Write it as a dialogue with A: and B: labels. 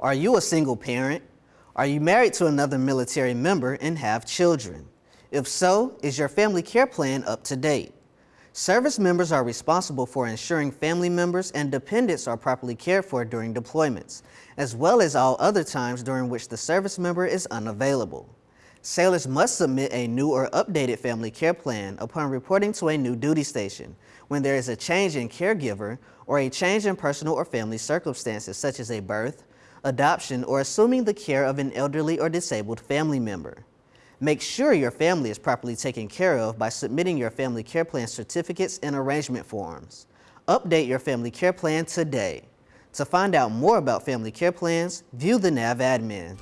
A: Are you a single parent? Are you married to another military member and have children? If so, is your family care plan up to date? Service members are responsible for ensuring family members and dependents are properly cared for during deployments, as well as all other times during which the service member is unavailable. Sailors must submit a new or updated family care plan upon reporting to a new duty station when there is a change in caregiver or a change in personal or family circumstances such as a birth, adoption, or assuming the care of an elderly or disabled family member. Make sure your family is properly taken care of by submitting your family care plan certificates and arrangement forms. Update your family care plan today. To find out more about family care plans, view the NAV admin.